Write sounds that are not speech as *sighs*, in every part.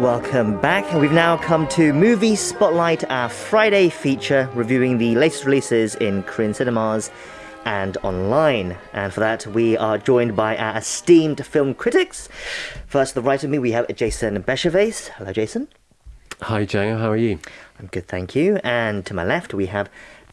Welcome back. We've now come to Movie Spotlight, our Friday feature reviewing the latest releases in Korean cinemas and online. And for that, we are joined by our esteemed film critics. First, to the right of me, we have Jason Bechervaise. Hello, Jason. Hi, Jay. How are you? I'm good, thank you. And to my left, we have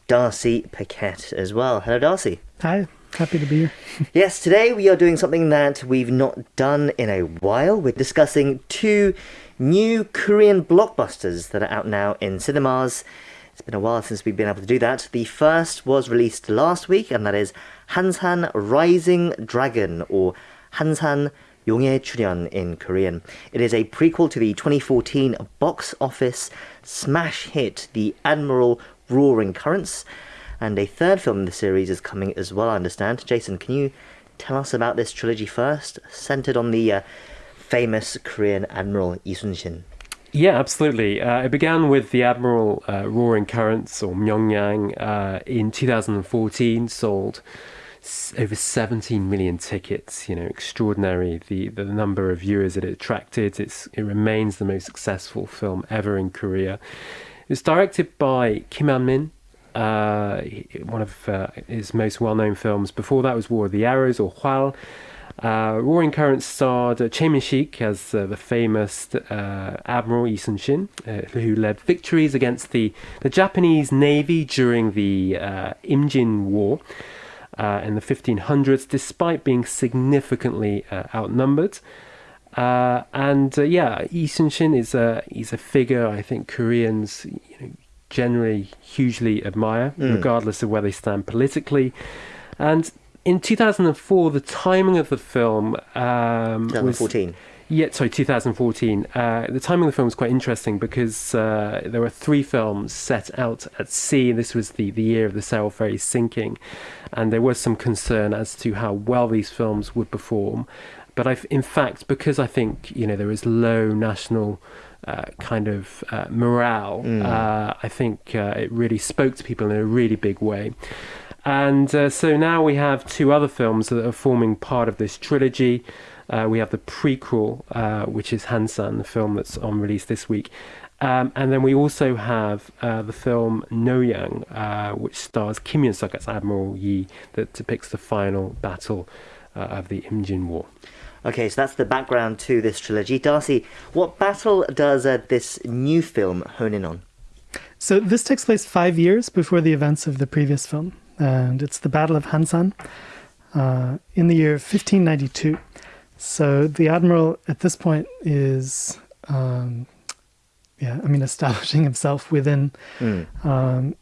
Darcy Paquet as well. Hello, Darcy. Hi. Happy to be here. *laughs* yes, today we are doing something that we've not done in a while. We're discussing two new Korean blockbusters that are out now in cinemas. It's been a while since we've been able to do that. The first was released last week, and that is Hansan Rising Dragon, or Hansan Yonghae Churyeon in Korean. It is a prequel to the 2014 box office smash hit The Admiral Roaring Currents, and a third film in the series is coming as well, I understand. Jason, can you tell us about this trilogy first, centered on the uh, famous Korean Admiral Lee Sun-shin? Yeah, absolutely. Uh, it began with the Admiral uh, Roaring Currents, or Myeongryang, uh, in 2014, sold over 17 million tickets. You know, extraordinary. The the number of viewers it attracted. It's it remains the most successful film ever in Korea. It was directed by Kim Han Min, uh, one of uh, his most well-known films. Before that was War of the Arrows or Hwal. Uh, Roaring Currents starred uh, Choi Min-sik as uh, the famous uh, Admiral Lee Sun-shin, uh, who led victories against the, the Japanese Navy during the uh, Imjin War in the 1500s, despite being significantly outnumbered. and yeah, Lee Sun-shin is a he's a figure I think Koreans you know, generally hugely admire, mm. regardless of where they stand politically. And in 2004, the timing of the film um, 2014. Was, yeah, sorry, 2014. Uh, the timing of the film was quite interesting because uh, there were three films set out at sea. This was the, the year of the Sewol ferry sinking, and there was some concern as to how well these films would perform. But I've, in fact, because I think you know there is low national uh, kind of uh, morale, mm. Uh, I think uh, it really spoke to people in a really big way. And uh, so now we have two other films that are forming part of this trilogy. Uh, we have the prequel, uh, which is Hansan, the film that's on release this week. Um, and then we also have uh, the film Noryang, uh, which stars Kim Yun Suk as Admiral Yi, that depicts the final battle uh, of the Imjin War. Okay, so that's the background to this trilogy. Darcy, what battle does this new film hone in on? So this takes place five years before the events of the previous film and it's the Battle of Hansan uh, in the year 1592. So the admiral at this point is, um, yeah, I mean, *laughs* establishing himself within, mm. um,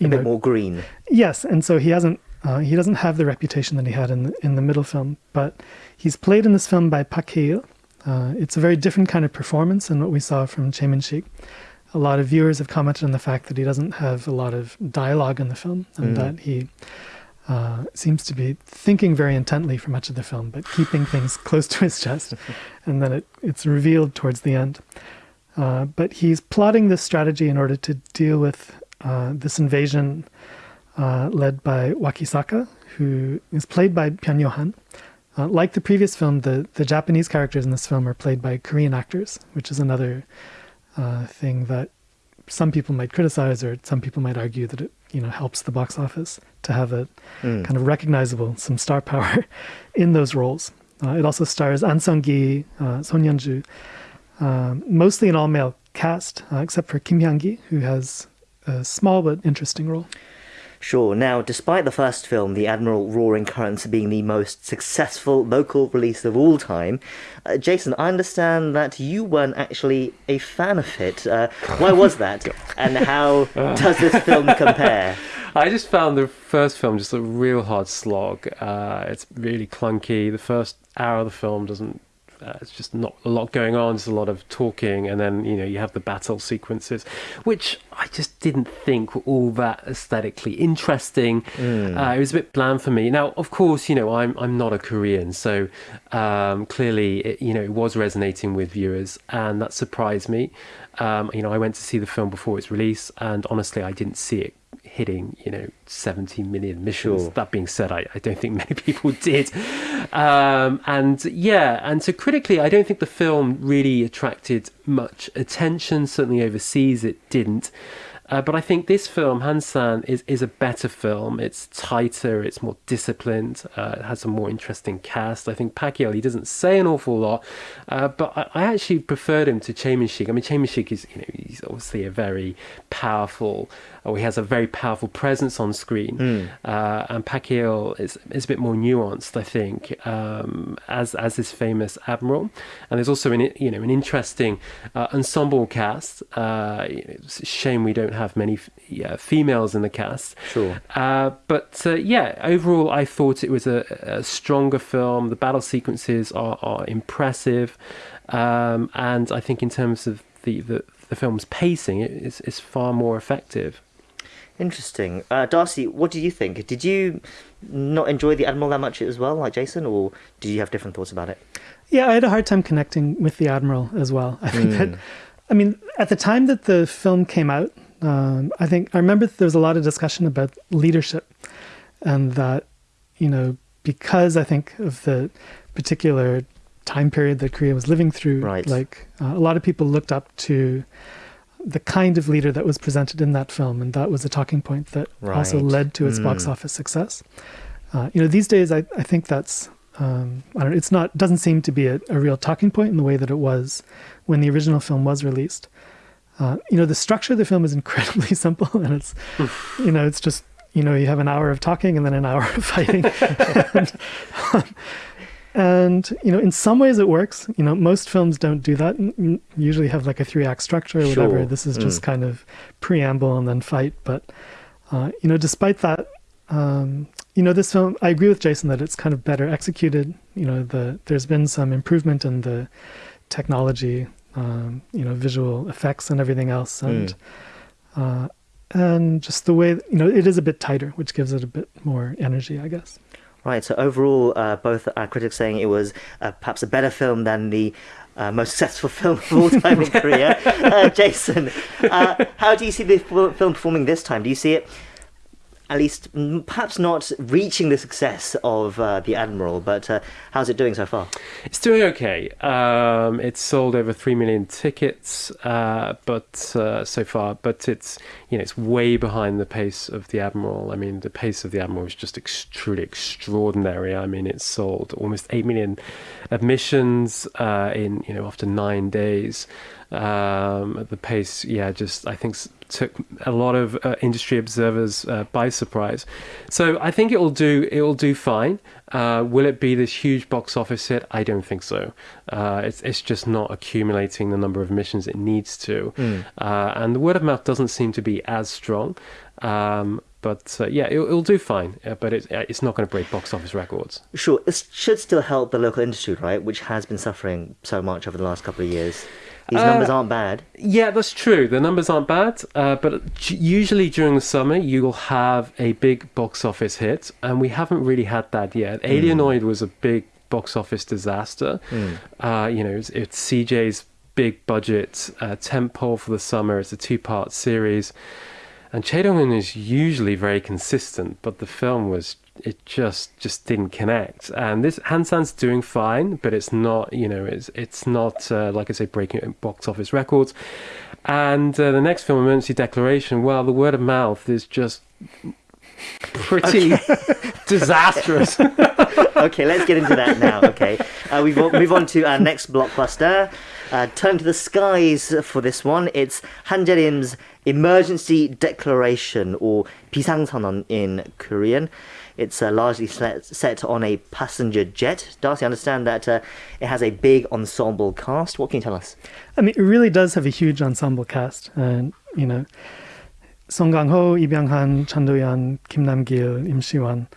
you a know, bit more green. Yes, and so he hasn't. Uh, he doesn't have the reputation that he had in the, in the middle film, but he's played in this film by Park. Uh, it's a very different kind of performance than what we saw from Choi Min-sik a lot of viewers have commented on the fact that he doesn't have a lot of dialogue in the film and mm. that he uh, seems to be thinking very intently for much of the film, but keeping things *laughs* close to his chest. *laughs* and then it, it's revealed towards the end. Uh, but he's plotting this strategy in order to deal with uh, this invasion uh, led by Wakisaka, who is played by Pyun Yo-han. Uh, like the previous film, the, the Japanese characters in this film are played by Korean actors, which is another uh, thing that some people might criticize or some people might argue that it you know helps the box office to have a mm. kind of recognizable some star power *laughs* in those roles. Uh, it also stars An Sung-gi, uh, Son Hyun-joo, um, mostly an all-male cast, uh, except for Kim Hyang-gi, who has a small but interesting role. Sure. Now, despite the first film, The Admiral Roaring Currents, being the most successful local release of all time, uh, Jason, I understand that you weren't actually a fan of it. Uh, why was *laughs* that? and how *laughs* does this film compare? I just found the first film just a real hard slog. Uh, it's really clunky. The first hour of the film doesn't uh, it's just not a lot going on. There's a lot of talking, and then you know you have the battle sequences, which I just didn't think were all that aesthetically interesting. Mm. Uh, it was a bit bland for me. Now, of course, you know I'm I'm not a Korean, so um, clearly it, you know it was resonating with viewers, and that surprised me. Um, you know, I went to see the film before its release, and honestly, I didn't see it hitting you know 70 million missions. Sure. That being said, I, I don't think *laughs* many people did. Um, and yeah, and so critically, I don't think the film really attracted much attention. Certainly overseas, it didn't. Uh, but I think this film, Hansan, is, is a better film. It's tighter, it's more disciplined, uh, it has a more interesting cast. I think Park Hae-il, he doesn't say an awful lot, uh, but I, I, actually preferred him to Choi Min-sik. I mean, Choi Min-sik is, you know, he's obviously a very powerful, or he has a very powerful presence on screen. Mm. and Park Hae-il is, is a bit more nuanced, I think, um, as as this famous admiral. And there's also an you know an interesting uh, ensemble cast. Uh, it's a shame we don't have many yeah, females in the cast. Sure. Uh, but uh, yeah, overall, I thought it was a, a stronger film. The battle sequences are, are impressive. Um, and I think in terms of the, the, the film's pacing, it is, is far more effective. Interesting. Uh, Darcy, what do you think? Did you not enjoy The Admiral that much as well, like Jason, or did you have different thoughts about it? Yeah, I had a hard time connecting with The Admiral as well. I think mm. that, I mean, at the time that the film came out, um, I think I remember there was a lot of discussion about leadership, and that you know because I think of the particular time period that Korea was living through, right. like uh, a lot of people looked up to the kind of leader that was presented in that film, and that was a talking point that right. also led to its mm. box office success. Uh, you know, these days I, I think that's um, I don't it's not doesn't seem to be a, a, real talking point in the way that it was when the original film was released. Uh, you know, the structure of the film is incredibly *laughs* simple, and it's, you know, it's just, you know, you have an hour of talking and then an *laughs* hour of fighting. *laughs* and, um, and, you know, in some ways it works. You know, most films don't do that. You usually have like a three act structure or whatever. Sure. This is just mm. kind of preamble and then fight. But, uh, you know, despite that, um, you know, this film, I agree with Jason that it's kind of better executed. You know, the there's been some improvement in the technology um, you know, visual effects and everything else, and mm. uh, and just the way you know it is a bit tighter, which gives it a bit more energy, I guess. Right. So overall, uh, both our critics saying it was uh, perhaps a better film than the uh, most successful *laughs* film of all time in Korea. *laughs* Uh, Jason, uh, how do you see the film performing this time? Do you see it at least perhaps not reaching the success of uh, the Admiral, but uh, how's it doing so far? It's doing okay. Um, it's sold over three million tickets, uh, but uh, so far, but it's you know it's way behind the pace of the Admiral. I mean, the pace of the Admiral is just ex- truly extraordinary. I mean, it's sold almost eight million admissions uh, in you know after nine days. Um, the pace, yeah, just I think took a lot of uh, industry observers uh, by surprise. So I think it will do it will do fine. Uh, will it be this huge box office hit? I don't think so. Uh, it's it's just not accumulating the number of missions it needs to, mm. and the word of mouth doesn't seem to be as strong. Um, but uh, yeah, it, will do fine. Uh, but it, it's not going to break box office records. Sure, it should still help the local industry, right? Which has been suffering so much over the last couple of years. These uh, numbers aren't bad. Yeah, that's true. The numbers aren't bad, uh, but usually during the summer you'll have a big box office hit, and we haven't really had that yet. Mm. Alienoid was a big box office disaster. Mm. Uh, you know, it's, it's, CJ's big budget uh, tentpole for the summer. It's a two-part series, and Chae is usually very consistent, but the film was it just just didn't connect. And this Hansan's doing fine, but it's not you know it's it's not uh, like I say breaking box office records. And uh, the next film, Emergency Declaration, well, the word of mouth is just pretty *laughs* disastrous. *laughs* okay, let's get into that now. Okay, uh, we move on to our next blockbuster. Uh, turn to the skies for this one. It's Han Jae-rim's Emergency Declaration, or 비상선언 in Korean. It's uh, largely set, set, on a passenger jet. Darcy, I understand that uh, it has a big ensemble cast. What can you tell us? I mean, it really does have a huge ensemble cast. And, you know, Song Kang-ho, Lee Byung-hun, Chun Do-yeon, Kim Nam-gil, Im Si-won.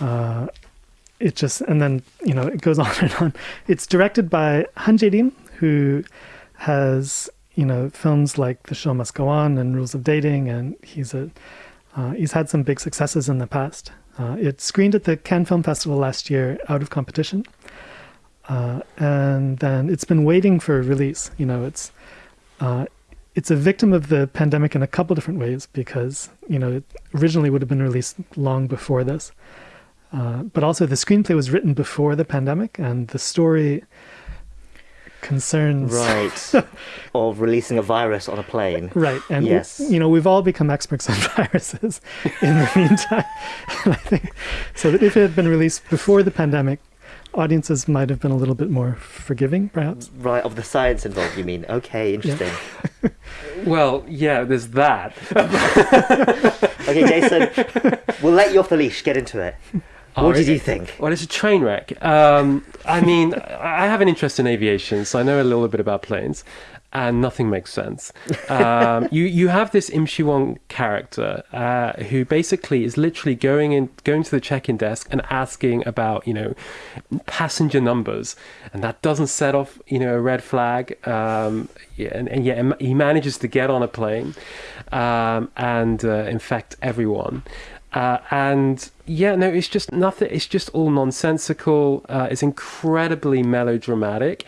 Uh, it just, and then, you know, it goes *laughs* on and on. It's directed by Han Jae-rim, who has, you know, films like The Show Must Go On and Rules of Dating, and he's a, uh, he's had some big successes in the past. Uh, it screened at the Cannes Film Festival last year out of competition. Uh, and then it's been waiting for release. You know, it's uh, it's a victim of the pandemic in a couple different ways because you know it originally would have been released long before this, uh, but also the screenplay was written before the pandemic, and the story concerns Right. *laughs* of releasing a virus on a plane. Right, and Yes. you know we've all become experts on *laughs* viruses in the meantime. *laughs* and I think so that if it had been released before the pandemic, audiences might have been a little bit more forgiving, perhaps. Right, of the science involved, you mean? Okay, interesting. Well, yeah, there's that. Okay, Jason, we'll let you off the leash. Get into it. Oh, What did you think? Well, it's a train wreck. Um, I mean, *laughs* I have an interest in aviation, so I know a little bit about planes, and nothing makes sense. Um, *laughs* you you have this Im Shi Won character uh, who basically is literally going in, going to the check-in desk and asking about you know passenger numbers, and that doesn't set off you know a red flag. Um, yeah, and, and yet he manages to get on a plane um, and uh, infect everyone. Uh, and yeah, no, it's just nothing. It's just all nonsensical. Uh, it's incredibly melodramatic,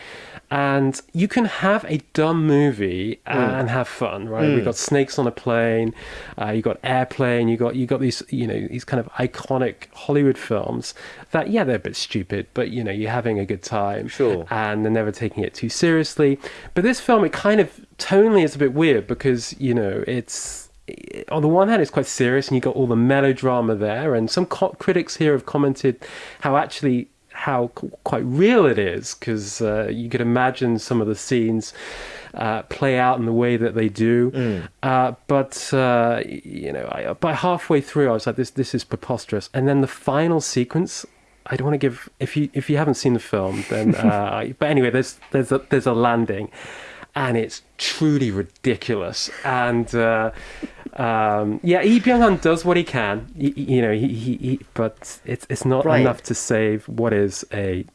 and you can have a dumb movie and have fun, right? We've got snakes on a plane, uh, you got airplane, you got you got these you know these kind of iconic Hollywood films that yeah they're a bit stupid, but you know you're having a good time, Sure. and they're never taking it too seriously. But this film, it kind of tonally is a bit weird because you know it's on the one hand it's quite serious and you got all the melodrama there and some critics here have commented how actually how quite real it is because uh, you could imagine some of the scenes uh, play out in the way that they do. Uh, but uh, you know I, by halfway through I was like this this is preposterous. And then the final sequence I don't want to give if you if you haven't seen the film then uh, *laughs* but anyway there's there's a, there's a landing and it's truly ridiculous. And uh, um, yeah, Lee Byung-hun does what he can, y- y- you know, he, he, he, but it's it's not Right. enough to save what is a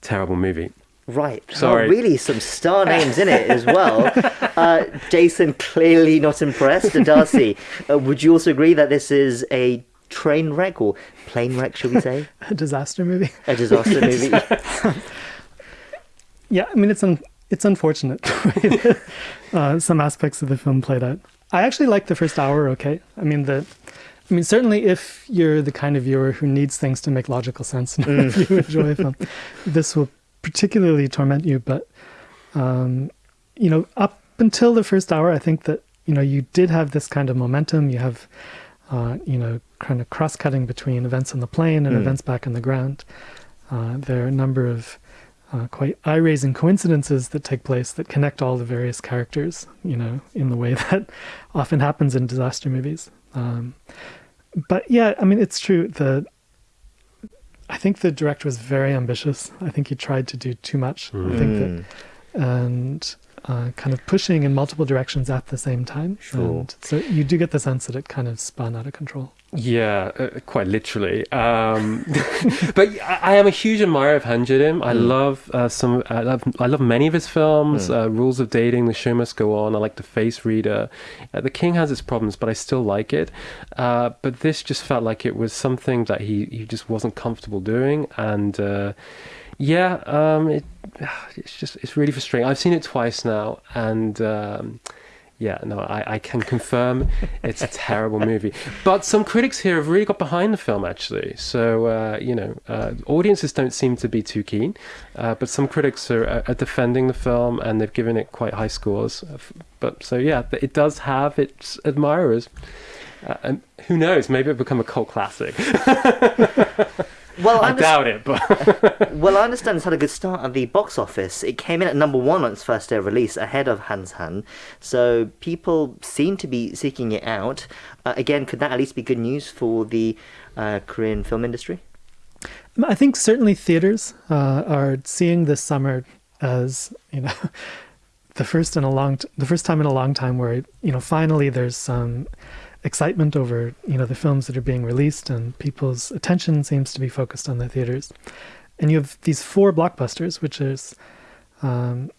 terrible movie. Right. Sorry. Oh, really, some star *laughs* names in it as well. Uh, Jason clearly not impressed. Darcy, uh, would you also agree that this is a train wreck or plane wreck, should we say? *laughs* A disaster movie. A disaster *laughs* movie? Yeah, I mean it's un- it's unfortunate the way that, uh, some aspects of the film played out. I actually like the first hour. Okay, I mean the, I mean certainly if you're the kind of viewer who needs things to make logical sense, and if you enjoy a film, this will particularly torment you. But um, you know, up until the first hour, I think that you know you did have this kind of momentum. You have, uh, you know, kind of cross-cutting between events on the plane and Mm. events back on the ground. Uh, there are a number of uh, quite eye-raising coincidences that take place that connect all the various characters, you know, in the way *laughs* that often happens in disaster movies. Um, but yeah, I mean, it's true. The I think the director was very ambitious. I think he tried to do too much. I think that Mm. and uh, kind of pushing in multiple directions at the same time. Sure. And so you do get the sense that it kind of spun out of control. Yeah, uh, quite literally. Um, *laughs* but I, I am a huge admirer of Han Jae-rim. I Mm. love uh, some. I love. I love many of his films. Mm. Uh, Rules of Dating, The Show Must Go On. I like The Face Reader. Uh, the King has its problems, but I still like it. Uh, but this just felt like it was something that he he just wasn't comfortable doing, and. Yeah, um, it, *sighs* it's just it's really frustrating. I've seen it twice now, and um, yeah, no, I, I can confirm *laughs* it's a terrible movie. But some critics here have really got behind the film, actually. So uh, you know, uh, audiences don't seem to be too keen, uh, but some critics are, are defending the film and they've given it quite high scores. But so yeah, it does have its admirers. Uh, and who knows? Maybe it'll become a cult classic. *laughs* Well, I, I doubt it, but *laughs* well, I *laughs* understand it's had a good start at the box office. It came in at number one on its first day of release, ahead of Hansan. So people seem to be seeking it out. Uh, again, could that at least be good news for the uh, Korean film industry? I think certainly theaters uh, are seeing this summer as you know *laughs* the first in a long t- the first time in a long time where you know finally there's some excitement over you know the films that are being released and people's attention seems to be focused on the theaters. And you have these four blockbusters which is um,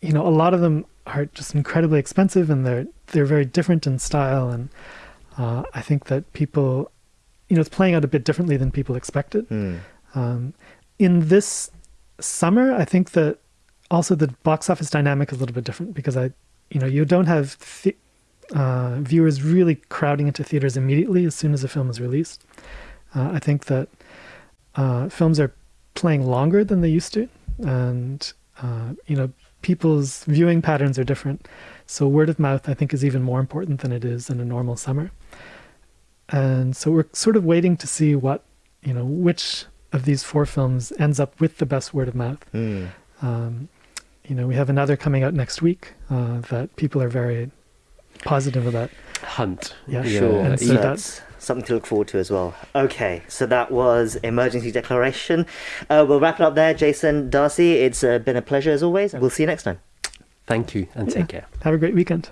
you know a lot of them are just incredibly expensive and they're they're very different in style. And uh, I think that people you know it's playing out a bit differently than people expected. Hmm. um, in this summer, I think that also the box office dynamic is a little bit different because I you know, you don't have th- uh, viewers really crowding into theaters immediately as soon as a film is released. Uh, I think that uh, films are playing longer than they used to, and uh, you know, people's viewing patterns are different. So word of mouth, I think, is even more important than it is in a normal summer. And so we're sort of waiting to see what, you know, which of these four films ends up with the best word of mouth. Mm. Um, you know, we have another coming out next week uh, that people are very positive about. Hunt. Yeah, Sure. And so so that's something to look forward to as well. Okay, so that was emergency declaration. Uh, we'll wrap it up there, Jason Darcy. It's uh, been a pleasure as always. We'll see you next time. Thank you and take care. Have a great weekend.